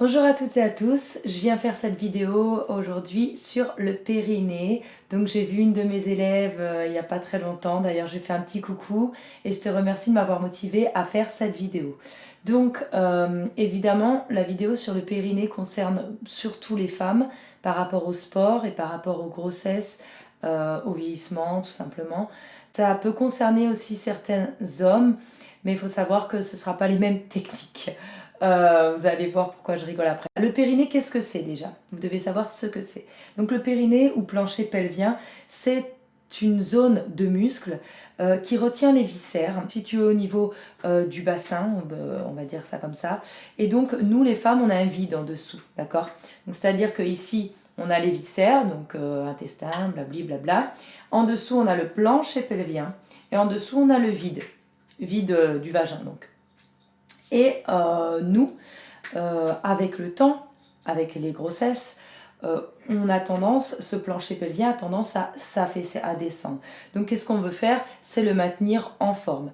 Bonjour à toutes et à tous, je viens faire cette vidéo aujourd'hui sur le périnée. Donc j'ai vu une de mes élèves euh, il n'y a pas très longtemps, d'ailleurs j'ai fait un petit coucou et je te remercie de m'avoir motivé à faire cette vidéo. Donc euh, évidemment la vidéo sur le périnée concerne surtout les femmes par rapport au sport et par rapport aux grossesses, euh, au vieillissement tout simplement. Ça peut concerner aussi certains hommes, mais il faut savoir que ce ne sera pas les mêmes techniques. Euh, vous allez voir pourquoi je rigole après. Le périnée, qu'est-ce que c'est déjà? Vous devez savoir ce que c'est. Donc le périnée ou plancher pelvien, c'est une zone de muscle euh, qui retient les viscères, située au niveau euh, du bassin, on va dire ça comme ça. Et donc, nous, les femmes, on a un vide en dessous, d'accord? C'est-à-dire que ici, on a les viscères, donc intestin, blabli, blabla. En dessous, on a le plancher pelvien. Et en dessous, on a le vide, vide du vagin, donc. Et euh, nous, euh, avec le temps, avec les grossesses, euh, on a tendance, ce plancher pelvien a tendance à s'affaisser, à descendre. Donc qu'est-ce qu'on veut faire? C'est le maintenir en forme.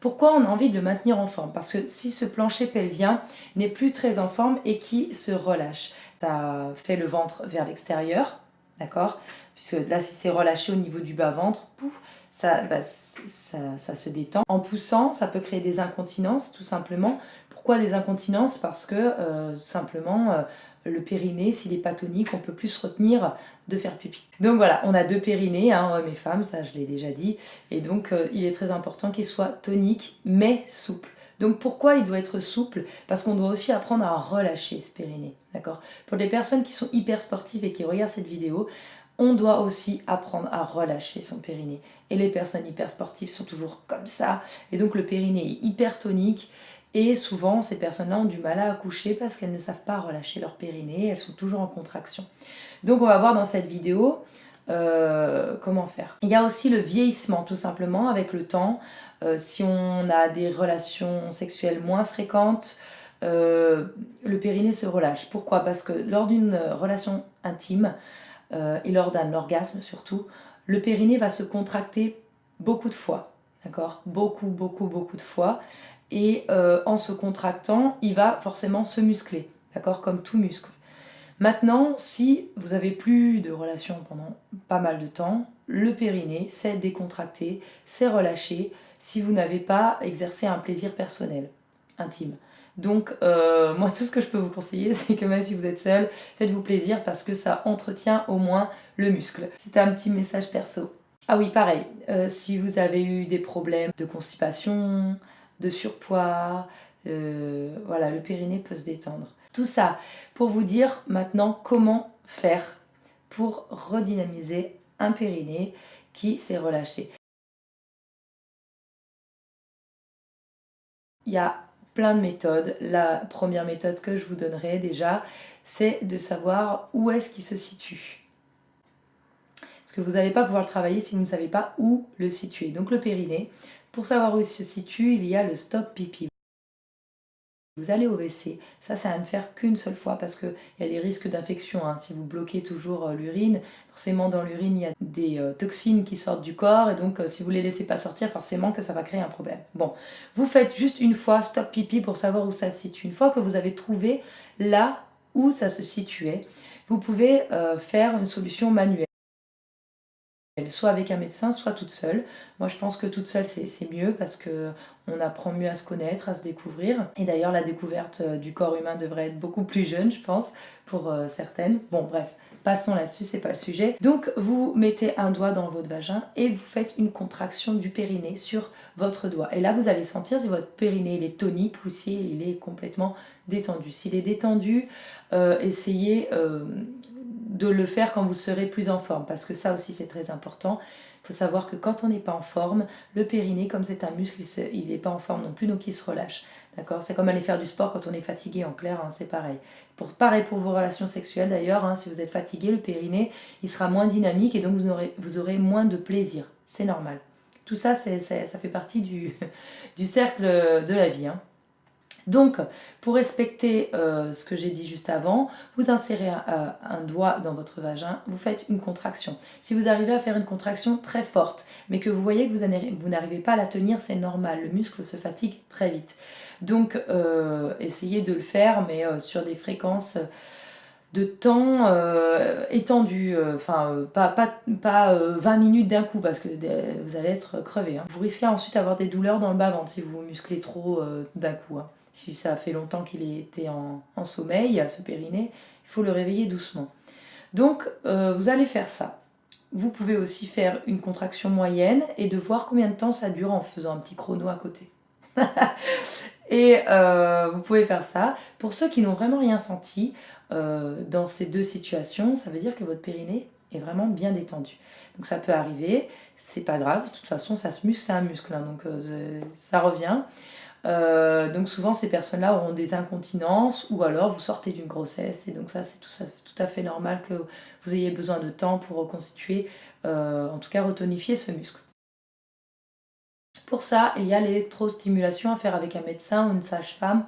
Pourquoi on a envie de le maintenir en forme? Parce que si ce plancher pelvien n'est plus très en forme et qui se relâche, ça fait le ventre vers l'extérieur, d'accord? Puisque là, si c'est relâché au niveau du bas-ventre, bah, ça, se détend. En poussant, ça peut créer des incontinences, tout simplement. Pourquoi des incontinences? Parce que, euh, simplement, euh, le périnée, s'il est pas tonique, on peut plus se retenir de faire pipi. Donc voilà, on a deux périnées, hein, hommes et femmes, ça je l'ai déjà dit. Et donc, euh, il est très important qu'il soit tonique, mais souple. Donc pourquoi il doit être souple? Parce qu'on doit aussi apprendre à relâcher ce périnée, d'accord? Pour les personnes qui sont hyper sportives et qui regardent cette vidéo, on doit aussi apprendre à relâcher son périnée. Et les personnes hyper sportives sont toujours comme ça. Et donc le périnée est hyper tonique. Et souvent, ces personnes-là ont du mal à accoucher parce qu'elles ne savent pas relâcher leur périnée. Elles sont toujours en contraction. Donc on va voir dans cette vidéo euh, comment faire. Il y a aussi le vieillissement, tout simplement, avec le temps. Euh, si on a des relations sexuelles moins fréquentes, euh, le périnée se relâche. Pourquoi? Parce que lors d'une relation intime, euh, et lors d'un orgasme surtout, le périnée va se contracter beaucoup de fois, d'accord? Beaucoup, beaucoup, beaucoup de fois. Et euh, en se contractant, il va forcément se muscler, d'accord? Comme tout muscle. Maintenant, si vous avez plus de relations pendant pas mal de temps, le périnée s'est décontracté, s'est relâché si vous n'avez pas exercé un plaisir personnel, intime. Donc, euh, moi, tout ce que je peux vous conseiller, c'est que même si vous êtes seul, faites-vous plaisir parce que ça entretient au moins le muscle. C'était un petit message perso. Ah oui, pareil, euh, si vous avez eu des problèmes de constipation, de surpoids, euh, voilà, le périnée peut se détendre. Tout ça pour vous dire maintenant comment faire pour redynamiser un périnée qui s'est relâché. Il y a de méthodes. La première méthode que je vous donnerai déjà, c'est de savoir où est-ce qu'il se situe. Parce que vous n'allez pas pouvoir le travailler si vous ne savez pas où le situer. Donc le périnée, pour savoir où il se situe, il y a le stop pipi. Vous allez au WC, ça c'est à ne faire qu'une seule fois parce qu'il y a des risques d'infection. Hein. Si vous bloquez toujours euh, l'urine, forcément dans l'urine il y a des euh, toxines qui sortent du corps et donc euh, si vous ne les laissez pas sortir, forcément que ça va créer un problème. Bon, vous faites juste une fois stop pipi pour savoir où ça se situe. Une fois que vous avez trouvé là où ça se situait, vous pouvez faire une solution manuelle soit avec un médecin, soit toute seule. Moi je pense que toute seule c'est mieux parce que on apprend mieux à se connaître, à se découvrir. Et d'ailleurs la découverte euh, du corps humain devrait être beaucoup plus jeune je pense pour euh, certaines. Bon bref, passons là-dessus, c'est pas le sujet. Donc vous mettez un doigt dans votre vagin et vous faites une contraction du périnée sur votre doigt. Et là vous allez sentir si votre périnée il est tonique ou s'il est complètement détendu. S'il est détendu, euh, essayez de le faire quand vous serez plus en forme, parce que ça aussi c'est très important. Il faut savoir que quand on n'est pas en forme, le périnée, comme c'est un muscle, il n'est pas en forme non plus, donc il se relâche. D'accord? C'est comme aller faire du sport quand on est fatigué, en clair, hein, c'est pareil. Pour, pareil pour vos relations sexuelles d'ailleurs, hein, si vous êtes fatigué, le périnée, il sera moins dynamique et donc vous aurez, vous aurez moins de plaisir. C'est normal. Tout ça, ça fait partie du, du cercle de la vie. Hein. Donc, pour respecter euh, ce que j'ai dit juste avant, vous insérez un, doigt dans votre vagin, vous faites une contraction. Si vous arrivez à faire une contraction très forte, mais que vous voyez que vous n'arrivez pas à la tenir, c'est normal, le muscle se fatigue très vite. Donc, euh, essayez de le faire, mais euh, sur des fréquences de temps euh, étendu, euh, enfin euh, pas, pas, 20 minutes d'un coup parce que vous allez être crevé. Hein. Vous risquez ensuite d'avoir des douleurs dans le bas-ventre si vous musclez trop d'un coup. Hein. Si ça fait longtemps qu'il était en, en, sommeil, ce périnée, il faut le réveiller doucement. Donc vous allez faire ça. Vous pouvez aussi faire une contraction moyenne et de voir combien de temps ça dure en faisant un petit chrono à côté. et vous pouvez faire ça. Pour ceux qui n'ont vraiment rien senti, euh, dans ces deux situations, ça veut dire que votre périnée est vraiment bien détendu. Donc ça peut arriver, c'est pas grave, de toute façon ça se muscle, c'est un muscle, hein, donc euh, ça revient. Euh, donc souvent ces personnes-là auront des incontinences ou alors vous sortez d'une grossesse et donc ça c'est tout, tout, à fait normal que vous ayez besoin de temps pour reconstituer, en tout cas retonifier ce muscle. Pour ça, il y a l'électrostimulation à faire avec un médecin ou une sage-femme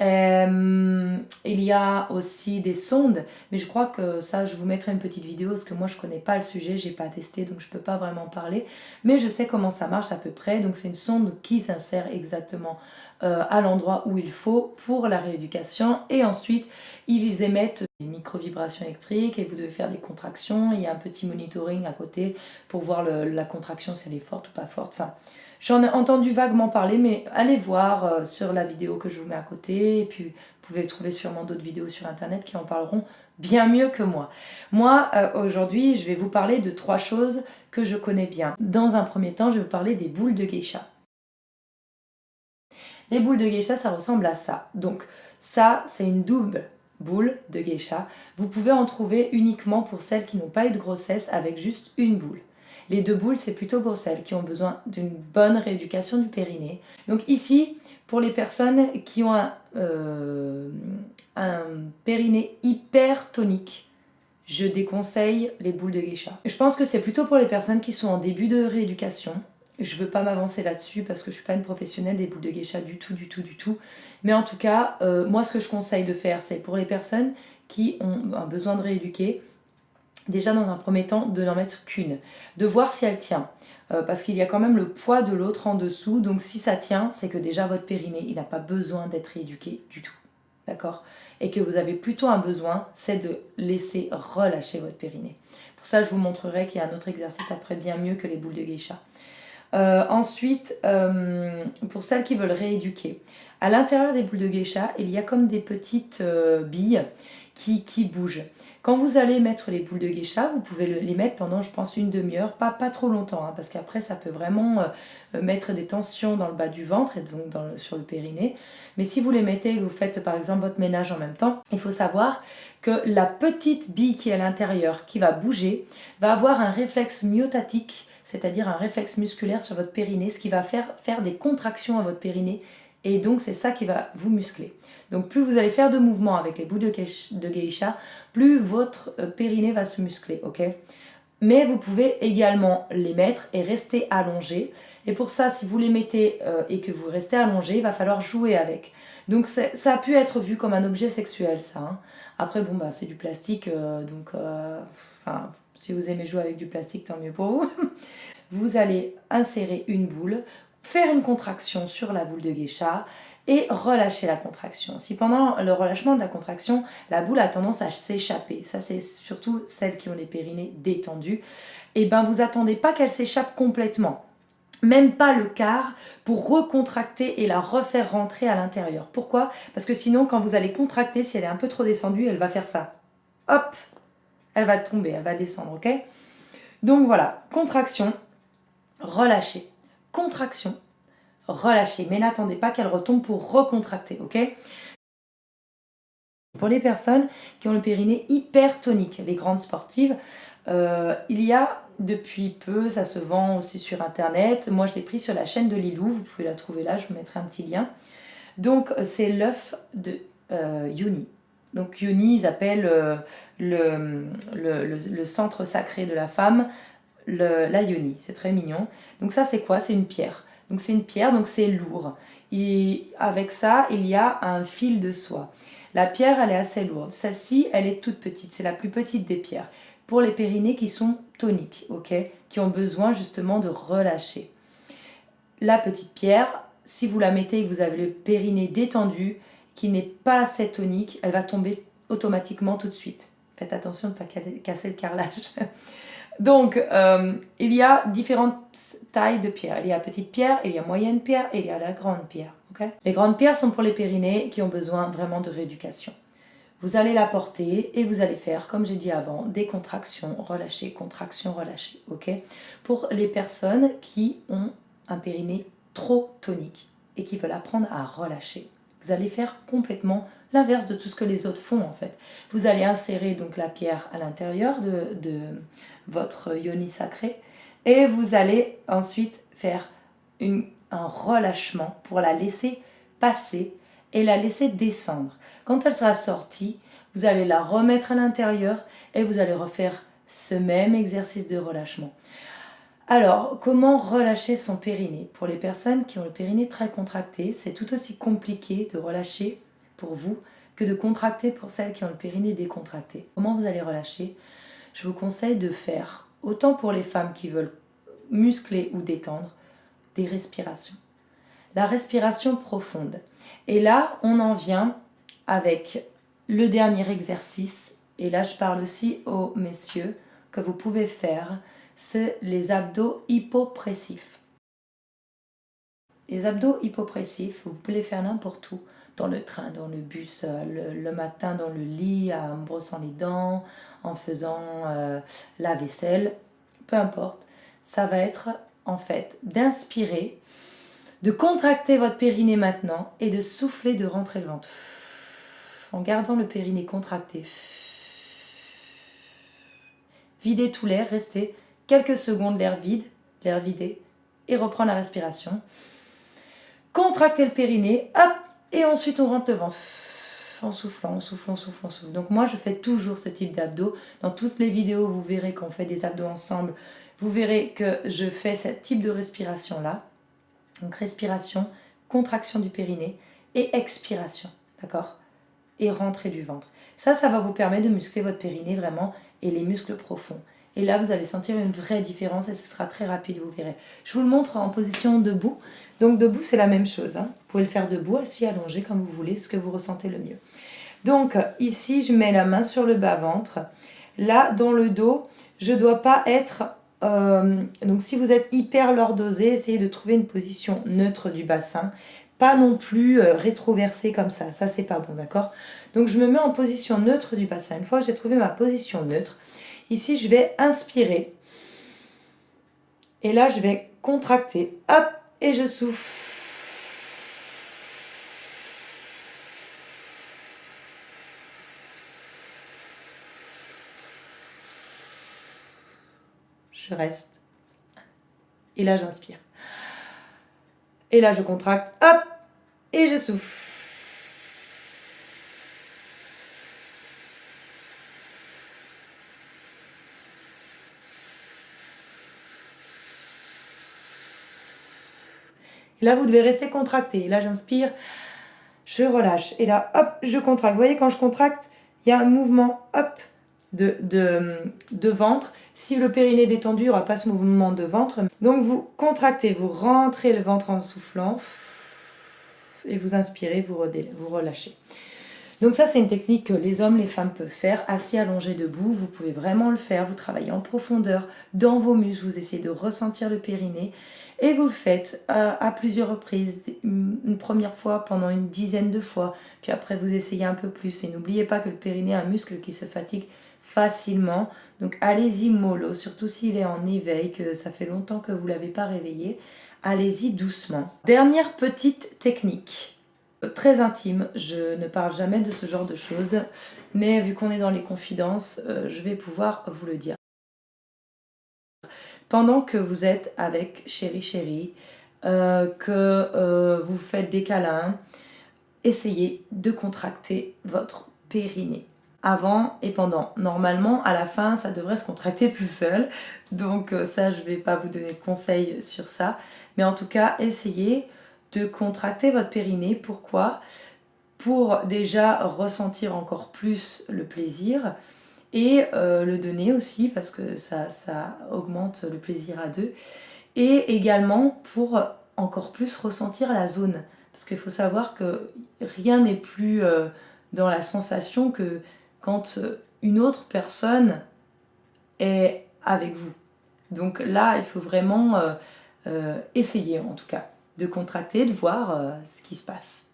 euh, il y a aussi des sondes, mais je crois que ça, je vous mettrai une petite vidéo parce que moi, je connais pas le sujet, j'ai pas testé, donc je peux pas vraiment parler. Mais je sais comment ça marche à peu près. Donc, c'est une sonde qui s'insère exactement euh, à l'endroit où il faut pour la rééducation. Et ensuite, ils émettent des micro-vibrations électriques et vous devez faire des contractions. Il y a un petit monitoring à côté pour voir la contraction, si elle est forte ou pas forte. Enfin, J'en ai entendu vaguement parler, mais allez voir euh, sur la vidéo que je vous mets à côté. Et puis, vous pouvez trouver sûrement d'autres vidéos sur Internet qui en parleront bien mieux que moi. Moi, euh, aujourd'hui, je vais vous parler de trois choses que je connais bien. Dans un premier temps, je vais vous parler des boules de geisha. Les boules de geisha, ça ressemble à ça. Donc, ça, c'est une double boule de geisha. Vous pouvez en trouver uniquement pour celles qui n'ont pas eu de grossesse avec juste une boule. Les deux boules, c'est plutôt pour celles qui ont besoin d'une bonne rééducation du périnée. Donc ici, pour les personnes qui ont un, euh, périnée hyper tonique, je déconseille les boules de geisha. Je pense que c'est plutôt pour les personnes qui sont en début de rééducation. Je ne veux pas m'avancer là-dessus parce que je ne suis pas une professionnelle des boules de geisha du tout, du tout, du tout. Mais en tout cas, euh, moi ce que je conseille de faire, c'est pour les personnes qui ont un besoin de rééduquer, déjà dans un premier temps de n'en mettre qu'une, de voir si elle tient. Euh, parce qu'il y a quand même le poids de l'autre en dessous, donc si ça tient, c'est que déjà votre périnée, il n'a pas besoin d'être rééduqué du tout, d'accord? Et que vous avez plutôt un besoin, c'est de laisser relâcher votre périnée. Pour ça, je vous montrerai qu'il y a un autre exercice après bien mieux que les boules de geisha. Euh, ensuite, euh, pour celles qui veulent rééduquer, à l'intérieur des boules de geisha, il y a comme des petites billes qui, qui bougent. Quand vous allez mettre les boules de geisha, vous pouvez les mettre pendant, je pense, une demi-heure, pas, trop longtemps, hein, parce qu'après, ça peut vraiment euh, mettre des tensions dans le bas du ventre et donc sur le périnée. Mais si vous les mettez vous faites, par exemple, votre ménage en même temps, il faut savoir que la petite bille qui est à l'intérieur, qui va bouger, va avoir un réflexe myotatique, c'est-à-dire un réflexe musculaire sur votre périnée, ce qui va faire, faire des contractions à votre périnée, et donc c'est ça qui va vous muscler. Donc plus vous allez faire de mouvements avec les bouts de geisha, plus votre euh, périnée va se muscler, ok? Mais vous pouvez également les mettre et rester allongé. Et pour ça, si vous les mettez euh, et que vous restez allongé, il va falloir jouer avec. Donc ça a pu être vu comme un objet sexuel, ça. Hein. Après, bon, bah c'est du plastique, euh, donc si vous aimez jouer avec du plastique, tant mieux pour vous. vous allez insérer une boule, faire une contraction sur la boule de geisha et relâcher la contraction. Si pendant le relâchement de la contraction, la boule a tendance à s'échapper, ça c'est surtout celles qui ont les périnées détendues, et eh ben vous attendez pas qu'elle s'échappe complètement même pas le quart pour recontracter et la refaire rentrer à l'intérieur. Pourquoi? Parce que sinon, quand vous allez contracter, si elle est un peu trop descendue, elle va faire ça. Hop Elle va tomber, elle va descendre, ok? Donc voilà, contraction, relâcher, contraction, relâcher. Mais n'attendez pas qu'elle retombe pour recontracter, ok? Pour les personnes qui ont le périnée hypertonique, les grandes sportives, euh, il y a depuis peu, ça se vend aussi sur internet. Moi je l'ai pris sur la chaîne de Lilou, vous pouvez la trouver là, je vous mettrai un petit lien. Donc c'est l'œuf de euh, Yoni. Donc Yoni, ils appellent euh, le, centre sacré de la femme, la Yoni, c'est très mignon. Donc ça c'est quoi? C'est une pierre. Donc c'est une pierre, donc c'est lourd. Et avec ça, il y a un fil de soie. La pierre, elle est assez lourde. Celle-ci, elle est toute petite. C'est la plus petite des pierres. Pour les périnées qui sont toniques, ok? Qui ont besoin justement de relâcher. La petite pierre, si vous la mettez et que vous avez le périnée détendu, qui n'est pas assez tonique, elle va tomber automatiquement tout de suite. Faites attention de ne pas casser le carrelage. Donc, euh, il y a différentes tailles de pierres. Il y a petite pierre, il y a moyenne pierre et il y a la grande pierre. les grandes pierres sont pour les périnées qui ont besoin vraiment de rééducation. Vous allez la porter et vous allez faire, comme j'ai dit avant, des contractions, relâcher, contractions, relâcher. ok? Pour les personnes qui ont un périnée trop tonique et qui veulent apprendre à relâcher. Vous allez faire complètement l'inverse de tout ce que les autres font en fait. Vous allez insérer donc la pierre à l'intérieur de, votre yoni sacré et vous allez ensuite faire un relâchement pour la laisser passer et la laisser descendre. Quand elle sera sortie, vous allez la remettre à l'intérieur et vous allez refaire ce même exercice de relâchement. Alors, comment relâcher son périnée? Pour les personnes qui ont le périnée très contracté, c'est tout aussi compliqué de relâcher pour vous que de contracter pour celles qui ont le périnée décontracté. Comment vous allez relâcher? Je vous conseille de faire, autant pour les femmes qui veulent muscler ou détendre, des respirations. La respiration profonde. Et là, on en vient avec le dernier exercice. Et là, je parle aussi aux messieurs que vous pouvez faire c'est les abdos hypopressifs. Les abdos hypopressifs, vous pouvez les faire n'importe où, dans le train, dans le bus, euh, le, matin dans le lit, en brossant les dents, en faisant euh, la vaisselle, peu importe. Ça va être en fait d'inspirer, de contracter votre périnée maintenant et de souffler, de rentrer le ventre. En gardant le périnée contracté. Videz tout l'air, restez quelques secondes l'air vide, l'air vidé, et reprendre la respiration. Contracter le périnée, hop, et ensuite on rentre le ventre en soufflant, en soufflant, en soufflant, en soufflant. Donc moi je fais toujours ce type d'abdos. Dans toutes les vidéos, vous verrez qu'on fait des abdos ensemble. Vous verrez que je fais ce type de respiration là. Donc respiration, contraction du périnée et expiration, d'accord? Et rentrée du ventre. Ça, ça va vous permettre de muscler votre périnée vraiment et les muscles profonds. Et là, vous allez sentir une vraie différence et ce sera très rapide, vous verrez. Je vous le montre en position debout. Donc debout, c'est la même chose. Hein. Vous pouvez le faire debout, assis, allongé, comme vous voulez, ce que vous ressentez le mieux. Donc ici, je mets la main sur le bas-ventre. Là, dans le dos, je ne dois pas être... Euh, donc si vous êtes hyper lordosé, essayez de trouver une position neutre du bassin. Pas non plus euh, rétroversé comme ça, ça c'est pas bon, d'accord? Donc je me mets en position neutre du bassin. Une fois que j'ai trouvé ma position neutre, Ici, je vais inspirer. Et là, je vais contracter. Hop, et je souffle. Je reste. Et là, j'inspire. Et là, je contracte. Hop, et je souffle. Et là, vous devez rester contracté. Là, j'inspire, je relâche. Et là, hop, je contracte. Vous voyez, quand je contracte, il y a un mouvement, hop, de, ventre. Si le périnée est détendu, il n'y aura pas ce mouvement de ventre. Donc, vous contractez, vous rentrez le ventre en soufflant. Et vous inspirez, vous, vous relâchez. Donc ça, c'est une technique que les hommes, les femmes peuvent faire, assis, allongé, debout. Vous pouvez vraiment le faire. Vous travaillez en profondeur dans vos muscles. Vous essayez de ressentir le périnée. Et vous le faites euh, à plusieurs reprises, une première fois pendant une dizaine de fois, puis après vous essayez un peu plus. Et n'oubliez pas que le périnée est un muscle qui se fatigue facilement. Donc allez-y mollo, surtout s'il est en éveil, que ça fait longtemps que vous ne l'avez pas réveillé. Allez-y doucement. Dernière petite technique très intime, je ne parle jamais de ce genre de choses, mais vu qu'on est dans les confidences, euh, je vais pouvoir vous le dire pendant que vous êtes avec chéri chéri, euh, que euh, vous faites des câlins, essayez de contracter votre périnée. avant et pendant. Normalement, à la fin, ça devrait se contracter tout seul. Donc euh, ça, je ne vais pas vous donner de conseils sur ça. Mais en tout cas, essayez de contracter votre périnée. Pourquoi? Pour déjà ressentir encore plus le plaisir et euh, le donner aussi parce que ça, augmente le plaisir à deux. Et également pour encore plus ressentir la zone. Parce qu'il faut savoir que rien n'est plus euh, dans la sensation que quand une autre personne est avec vous. Donc là, il faut vraiment euh, essayer en tout cas de contracter, de voir ce qui se passe.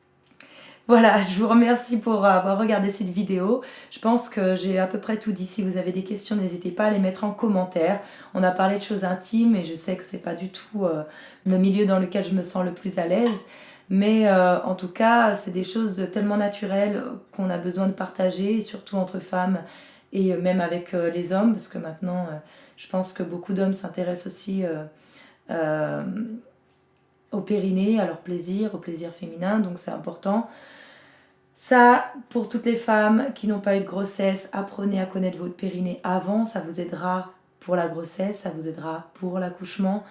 Voilà, je vous remercie pour avoir regardé cette vidéo. Je pense que j'ai à peu près tout dit. Si vous avez des questions, n'hésitez pas à les mettre en commentaire. On a parlé de choses intimes et je sais que c'est pas du tout le milieu dans lequel je me sens le plus à l'aise. Mais euh, en tout cas, c'est des choses tellement naturelles qu'on a besoin de partager, surtout entre femmes et même avec euh, les hommes, parce que maintenant, euh, je pense que beaucoup d'hommes s'intéressent aussi au périnée, à leur plaisir, au plaisir féminin, donc c'est important. Ça, pour toutes les femmes qui n'ont pas eu de grossesse, apprenez à connaître votre périnée avant, ça vous aidera pour la grossesse, ça vous aidera pour l'accouchement.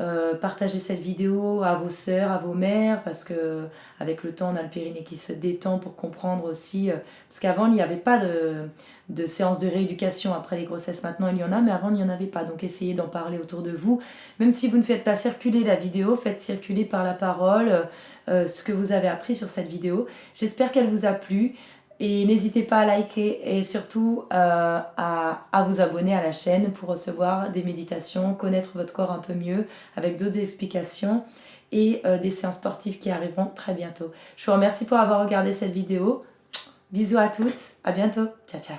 Euh, partagez cette vidéo à vos sœurs, à vos mères, parce que avec le temps, on a le périnée qui se détend pour comprendre aussi. Euh, parce qu'avant, il n'y avait pas de, séance de rééducation après les grossesses. Maintenant, il y en a, mais avant, il n'y en avait pas. Donc, essayez d'en parler autour de vous. Même si vous ne faites pas circuler la vidéo, faites circuler par la parole euh, ce que vous avez appris sur cette vidéo. J'espère qu'elle vous a plu. Et n'hésitez pas à liker et surtout euh, à, vous abonner à la chaîne pour recevoir des méditations, connaître votre corps un peu mieux avec d'autres explications et euh, des séances sportives qui arriveront très bientôt. Je vous remercie pour avoir regardé cette vidéo. Bisous à toutes, à bientôt, ciao ciao